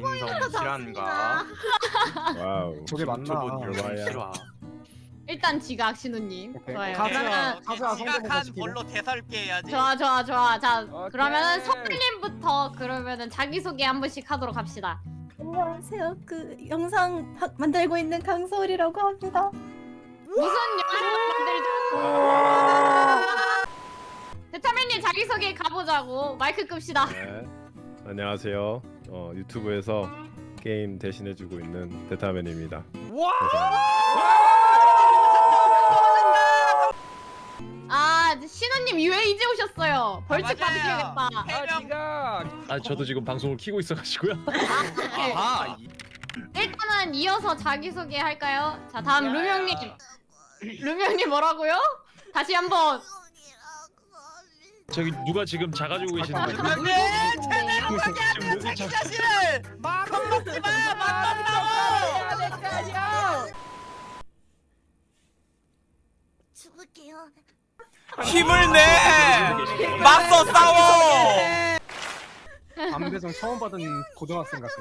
인성 실화인가? Wow. 저게 맞나? 실화. 일단 지각 신우님. 오케이. 좋아요. 가즈아 성대모사 지각한. 벌로 대신 소개 해야지. 좋아 좋아 좋아. 자 오케이. 그러면은 성일님부터 그러면은 자기 소개 한 번씩 하도록 합시다. 안녕하세요. 그 영상 바- 만들고 있는 강소울이라고 합니다. 무슨 영상을 만들죠? 대타맨님 자기 소개 가보자고 마이크 끕시다. 네. 안녕하세요. 어, 유튜브에서 게임 대신해주고 있는 데타맨입니다. 아 신우님 왜 이제 오셨어요? 벌칙 맞아요. 받으셔야겠다. 해명. 아 저도 지금 방송을 키고 있어가지고요. 아하. 이- 일단은 이어서 자기 소개 할까요? 자 다음 루명님. 루명님 뭐라고요? 다시 한번. 저기 누가 지금 자가지고 계시는데 그런데 네. 지금 하는 자기 자- 자신을 겁먹지 마. 맛없다고. 죽을게요. 힘을 내. 맞서 싸워. 안배정 처음 받은 고등학생 같아.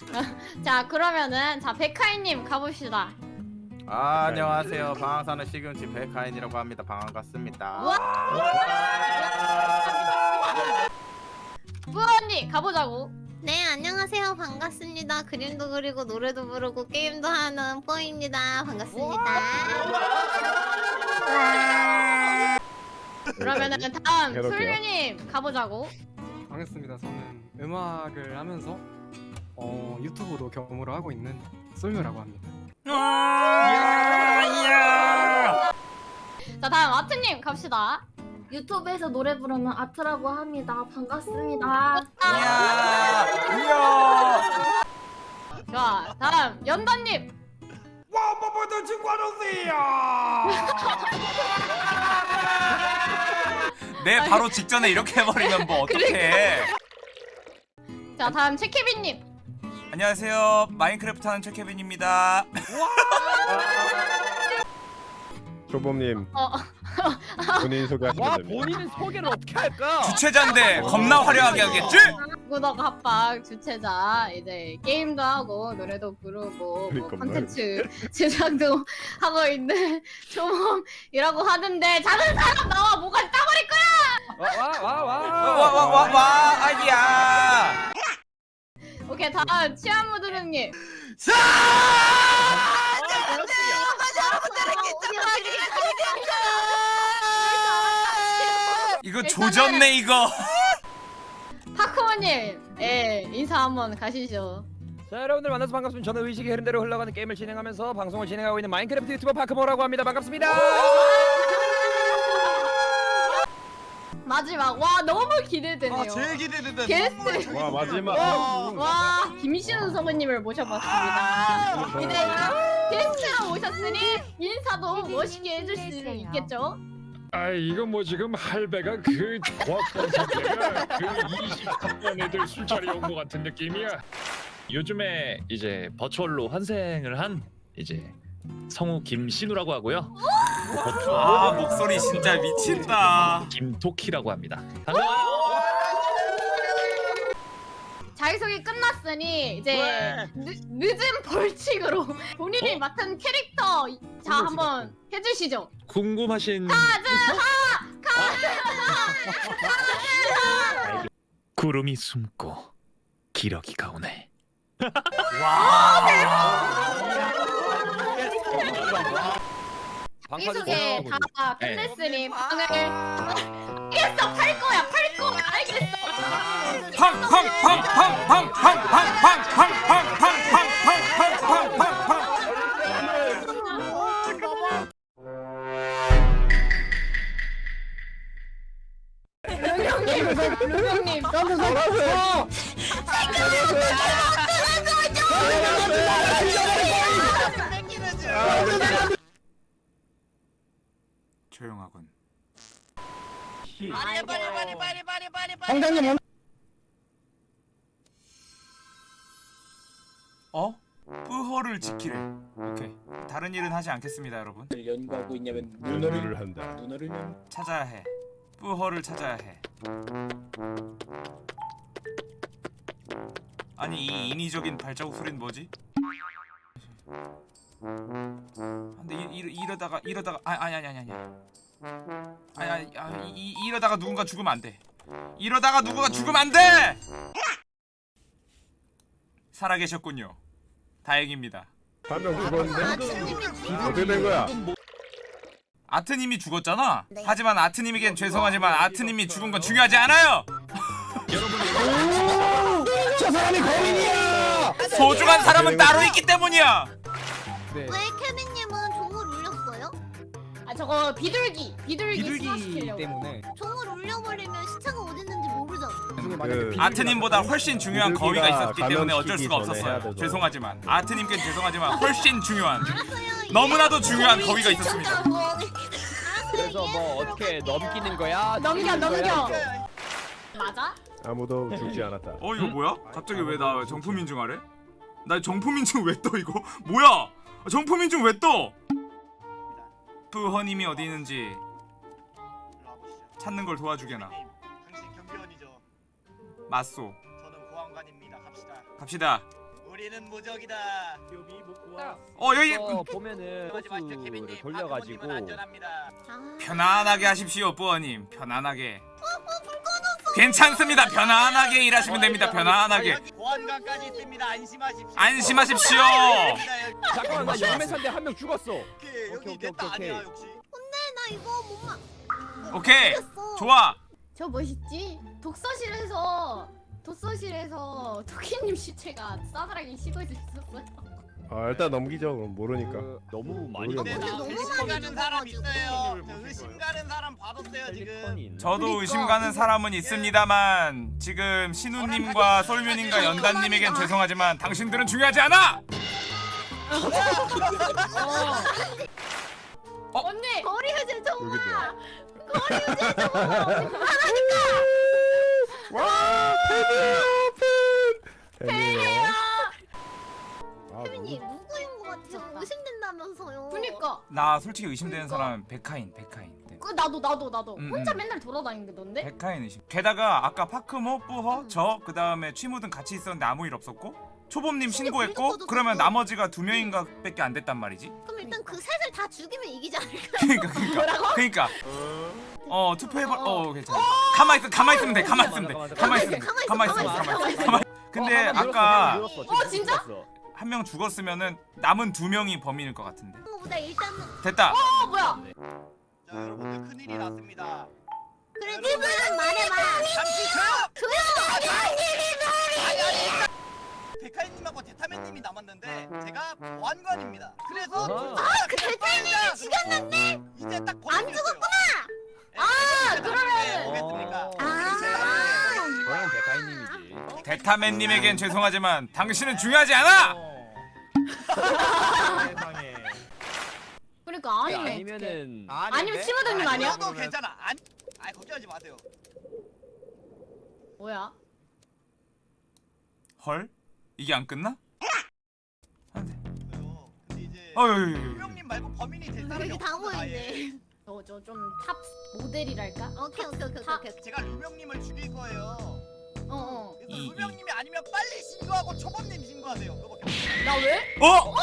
자 그러면은 자 백하이님 가봅시다. 아, 안녕하세요. 방황 사는 시금치 백하인이라고 합니다. 반갑습니다. 뿌언니 가보자고. 네, 안녕하세요. 반갑습니다. 그림도 그리고 노래도 부르고 게임도 하는 뽀입니다. 반갑습니다. 그러면은 다음 해볼게요. 솔유님 가보자고. 반갑습니다. 저는 음악을 하면서 어, 유튜브도 겸으로 하고 있는 솔유라고 합니다. 자 다음 아트님 갑시다. 유튜브에서 노래 부르는 아트라고 합니다. 반갑습니다. 이야. 이야. 자 다음 연단님. 내 바로 직전에 이렇게 해버리면 뭐 어떡해. 자 다음 최케빈님. 안녕하세요. 마인크래프트 하는 최케빈입니다. 조범님 어 본인 소개하시면 됩니다. 본인은 소개를 어떻게 할까? 주최자인데 겁나 화려하게 하겠지? 구덕 합방 주최자 이제 게임도 하고 노래도 부르고 뭐 그러니까 콘텐츠 제작도 하고 있는 조범이라고 하는데 작은 사람 나와 뭐가 따버릴 거야. 와 와 와와 아이야. 오케이 다음 치아무드능님. 이거 조졌네 이거. 파크모님, 예 인사 한번 가시죠. 자 여러분들 만나서 반갑습니다. 저는 의식의 흐름대로 흘러가는 게임을 진행하면서 방송을 진행하고 있는 마인크래프트 유튜버 파크모라고 합니다. 반갑습니다. 마지막 와 너무 기대되네요. 아 제일 기대된다. 게스트 와 마지막 와, 와 김신우 성우님을 모셔봤습니다. 이제 게스트로 모셨으니 인사도 멋있게 해줄 수 있겠죠? 아 이거 뭐 지금 할배가 그 조합권 상태가 그 23번 애들 술자리 온 것 같은 느낌이야. 요즘에 이제 버추얼로 환생을 한 이제 성우 김신우라고 하고요. 버추얼 아 목소리 진짜 미친다. 김토키라고 합니다. 자기소개 끝났으니 이제 늦, 늦은 벌칙으로 본인이 맡은 캐릭터 자 한번 해주시죠. 궁금하신 구름이 숨고 기러기가 오네. 자기소개 다 네. 끝냈으니 방을 알겠어 팔 거야 팔 거야 알겠어. 팡팡팡팡팡팡팡팡팡팡팡팡팡팡팡팡팡팡 루명님 루명님 조용하군. 빨리 빨리 빨리 빨리 빨리 빨리 황장님 어? 뿌허를 지키래. 오케이. 다른 일은 하지 않겠습니다 여러분 연구하고 있냐면 연구를 한다. 눈을 연 찾아야 해 뿌허를 찾아야 해 아니 이 인위적인 발자국 소리는 뭐지? 근데 이, 이, 이러다가 이러다가 아, 아니 아니 아니 아니 아니 이, 이, 이러다가 누군가 죽으면 안 돼 이러다가 누군가 죽으면 안 돼 살아계셨군요 다행입니다 죽었는데 어떻게 된 거야? 아트님이 죽었잖아. 네. 하지만 아트님에겐 죄송하지만 아트님이 죽은 건 중요하지 않아요. 저 사람이 거인이야! 소중한 사람은 따로 있기 때문이야. 네. 왜 케빈 저거 비둘기 비둘기, 비둘기. 때문에 종을 울려버리면 시체가 어디 있는지 모르잖아. 그- 아트님보다 훨씬 중요한 거위가 있었기 때문에 어쩔 수가 없었어요. 죄송하지만 아트님께 죄송하지만 훨씬 중요한. 너무나도 중요한 거위가 있었습니다. 그래서 뭐 어떻게 넘기는 거야? 넘겨 거야, 넘겨. 맞아? 아무도 죽지 않았다. 어 이거 뭐야? 갑자기 왜 나 정품인증 하래? 나 정품인증 왜 떠 이거? 뭐야? 정품인증 왜 떠? 부허님이 어디 있는지 찾는 걸 도와주게나. 당신 경비원이죠. 맞소. 저는 보안관입니다. 갑시다. 갑시다. 우리는 무적이다. 구하. 어 여기 어, 보면은 마시죠, 호수를 케빈님. 돌려가지고. 아, 편안하게 하십시오, 부어님. 편안하게. 괜찮습니다. 편안하게 일하시면 됩니다. 편안하게. 보안관까지 있습니다. 안심하십시오. 안심하십시오. 잠깐만 나 영매사인데 한명 죽었어. 오케이, 오케이, 오케이, 오케이, 아니야. 역시. 나 이거 못 막. 오케이. 좋아. 저 멋있지? 독서실에서 독서실에서 토끼님 시체가 싸늘하게 식어져 있었어요. 아 일단 넘기죠. 그럼 모르니까. 그, 너무 많이. 근데 나 너무 의심 많이 가는 사람. 있어요. 저 의심 가는 사람 받았어요 지금. 저도 그러니까. 의심 가는 사람은 있습니다만 지금 신우님과 솔뮤님과 연단님에겐 죄송하지만 당신들은 중요하지 않아. 어? 언니 거리 유지 좀 여기도. 마. 와 팬이요 팬. 팬이에요. 아 케빈님 누구? 누구인 것 같아요? 의심된다면서요. 그니까 나 솔직히 의심되는 사람은 백하인, 백하인. 네. 그 나도 나도 나도 음, 혼자 음. 맨날 돌아다니는 던데 백하인 의심. 게다가 아까 파크모, 뿌허, 저 그 다음에 취무든 같이 있었는데 아무 일 없었고 초범님 신고했고 그러면. 나머지가 두 명인가 밖에 안 됐단 말이지. 그럼 일단 그 셋을 다 죽이면 이기지 않을까? 그러니까 그러니까 그러니까 어 투표해봐. 어 괜찮아. 가만 있어, 가만 있으면 돼, 가만 있으면 돼, 가만 있으면 돼, 가만 있으면 돼, 가만 있으면 돼. 근데 아까 어, 진짜? 한 명 죽었으면은 남은 두 명이 범인일 것 같은데. 됐다. 어 뭐야 자 여러분들 큰일이 났습니다. 그래 님은 말해봐. 잠시 조용. 아니 아니. 대타맨님이 남았는데 제가 보안관입니다. 그래서 아하. 그 대타맨이 죽였는데 이제 딱 안 죽었구나. 아 그러면- 오겠습니까? 아. 저는 백가인님이지. 대타맨님에겐 죄송하지만 당신은 중요하지 않아. 세상에. 그러니까 아니네 아니면은 아니면 치무드님 아니야? 도 괜찮아. 안. 아 걱정하지 마세요. 뭐야 헐? 이게 안 끝나? 그래요. 근데 이제 어유. 유명님 말고 범인이 될 사람이 여기 다 없어요, 아예. 모여있네. 저저좀 탑 모델이랄까 오케이 오케이 오케이 다- 오케이. 오케이. 제가 루명님을 죽일 거예요. 어 어 그래서 이- 이- 루명님이 아니면 빨리 신고하고 초범님 신고하세요. 그거밖에. 나 왜? 어? 어?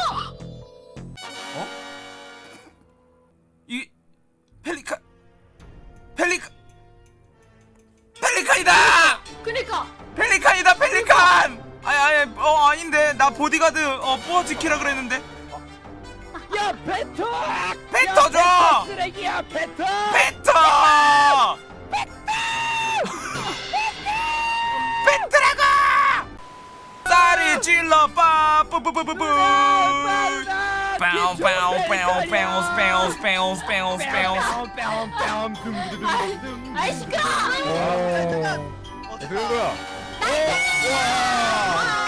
뿌어 지키라 그랬는데 야 배터! 뱉어 줘! 쓰레기야 배터! 뱉어! 뱉으라고! 쌀이 찔러 빠 뿌뿌뿌뿌뿌 Bounce, bounce, bounce, bounce, bounce, bounce, bounce, bounce. 아이 시끄러 어. 어떻게 된 거야? 이게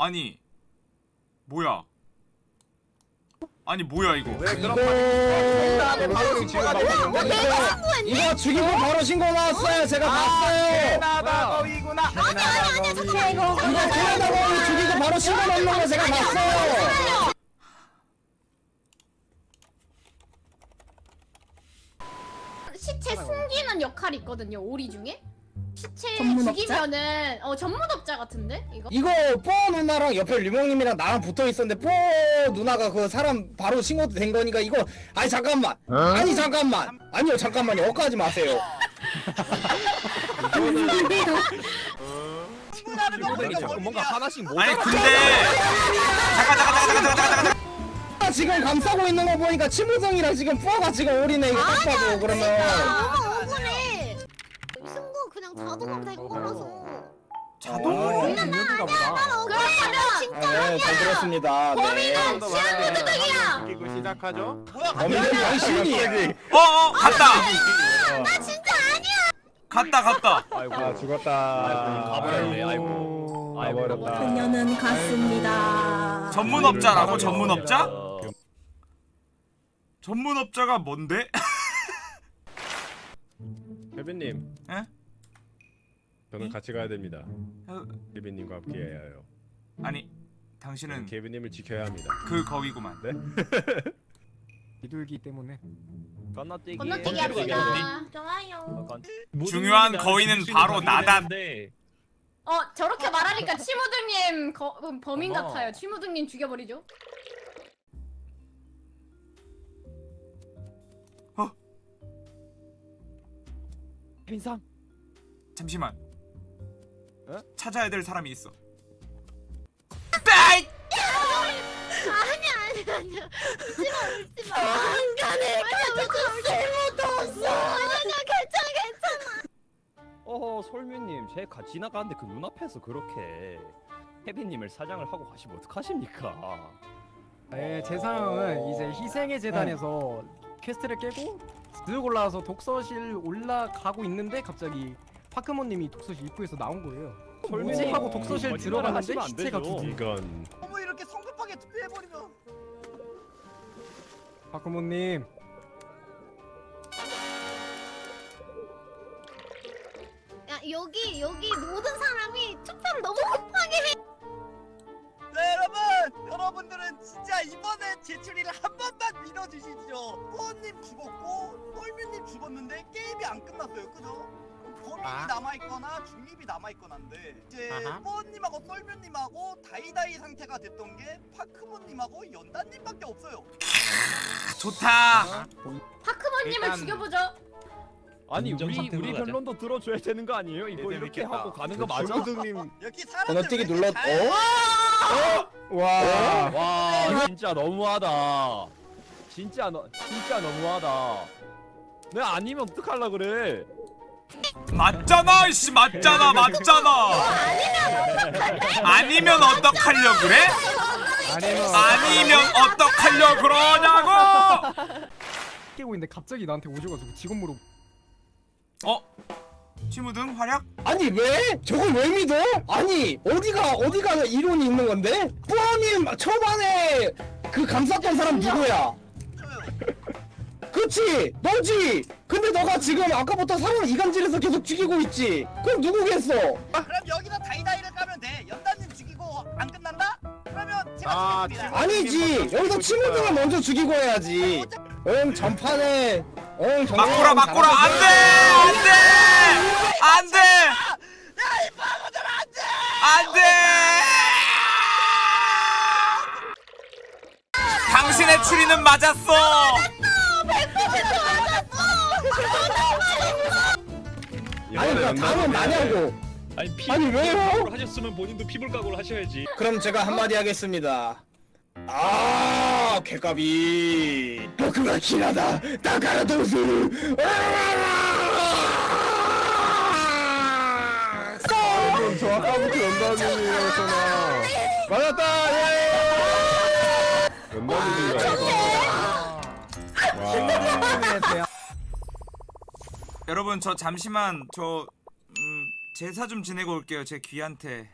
아니 뭐야 아니 뭐야 이거 왜 그런 바로 신고가 이거 죽이고 바로 신고 나왔어요. 제가 봤어요. 캐나다 거위구나. 이거 캐나다 거위 죽이고 바로 신고 넣는 거 제가 봤어요. 시체 숨기는 역할이 있거든요. 오리 중에. 시체 전문업자? 죽이면은 어 전문업자 같은데? 이거? 이거 뽀 누나랑 옆에 류몽님이랑 나랑 붙어 있었는데 뽀 누나가 그 사람 바로 신고도 된 거니까 이거 아니 잠깐만. 아니 잠깐만. 아니요 잠깐만요. 엇가지 마세요. 뭔가. 하나씩 아니 근데 잠깐 잠깐 잠깐 잠깐 잠깐 잠깐 아, 지금 감싸고 있는 거 보니까 치무성이랑 지금 뽀가 지금 올이네 이거 딱 봐도 그러면 자동으로 된 거라서. 자동으로 중요한가 보다. 그러면 진짜 네 잘 들었습니다. 네. 범인은 치안도둑이야. 웃기고 시작하죠. 뭐야 범인은 당신이. 어어 갔다. 나 진짜 아니야. 갔다 갔다. 아 죽었다. 가버렸네, 아이고. 가버렸다. 그녀는 갔습니다. 전문업자라고 전문업자? 전문업자가 뭔데? 혜빈님. 에? 저는 같이 가야 됩니다. 어, 혜빈님과 함께 해야 해요. 아니 당신은 케빈님을 지켜야 합니다. 그 거위구만 비둘기 때문에 건너뛰기 건너뛰기 합시다. 좋아요. 중요한 거위는 바로 나다. 어 저렇게 말하니까 치무등님 거, 음, 범인 어머. 같아요. 치무등님 죽여버리죠. 빈상 잠시만 에? 찾아야 될 사람이 있어 따이! 아니야 아니야 아니야. 울지 마 울지 마. 안 가네. 아니야. 아니야 괜찮아 괜찮아. 어허 솔뮤님 제가 지나가는데 그 눈앞에서 그렇게 혜빈님을 사장을 하고 가시면 어떡하십니까 네, 제 상황은 이제 희생의 재단에서 quest를 깨고 쓱 올라와서 독서실 올라가고 있는데 갑자기 파크모님이 독서실 입구에서 나온 거예요. 뭐지 하고 독서실 거짓말을 들어갔는데 하시면 안 시체가 되죠. 두 개. 이건 너무 이렇게 성급하게 투표해버리면 파크모님 야 여기 여기 모든 사람이 투표를 너무 급하게 해. 네 여러분 여러분들은 진짜 이번에 제 추리를 한 번만 믿어주시죠 포원님 죽었고 똘뮤님 죽었는데 게임이 안 끝났어요 그죠? 범인이 아. 남아있거나 중립이 남아있거나인데 이제 아하. 포원님하고 똘뮤님하고 다이다이 상태가 됐던 게 파크모님하고 연단님밖에 없어요 좋다 파크모님을 일단- 죽여보죠. 아니 인정 우리 상태로 우리 가자. 변론도 들어줘야 되는 거 아니에요? 이거 네, 이렇게 재밌겠다. 하고 가는 거 맞아? 중우등님 여기 사람들 건너뛰기 왜 이렇게 눌렀 잘- 어? 와. 와 진짜 너무하다 진짜 너 진짜 너무하다 내가 아니면 어떡할라 그래 맞잖아 이씨 맞잖아 맞잖아 아니면 어떡하려 그래? 아니면 어떡하려 그러냐고 깨고 있는데 갑자기 나한테 오셔가지고 직업 물어. 어? 치무등 활약? 아니 왜? 저걸 왜 믿어? 아니 어디가 어디가 이론이 있는 건데? 뿌아님 초반에 그 감쌌던 사람 누구야? 그치 너지! 근데 너가 지금 아까부터 사람을 이간질해서 계속 죽이고 있지. 그럼 누구겠어? 그럼 여기다 다이다이를 까면 돼. 연단님 죽이고 안 끝난다? 그러면 제가 아, 죽겠습니다 아니지. 여기서 친구들을 먼저 죽이고 해야지. 응 전판에. 응 막고라 막고라. 안돼! 안돼! 안돼! 안돼! 당신의 추리는 맞았어 아니 그러니까 답은 나냐고 아니 피 아니, 왜요? 하셨으면 본인도 피불 각오를 하셔야지. 그럼 제가 한마디 하겠습니다. 아, 개값이僕が 길하다. 나가라 도수. 저 아까부터 연단님이었잖아. 맞았다. 예. 연단님인가 여러분 저 잠시만 저 음, 제사 좀 지내고 올게요 제 귀한테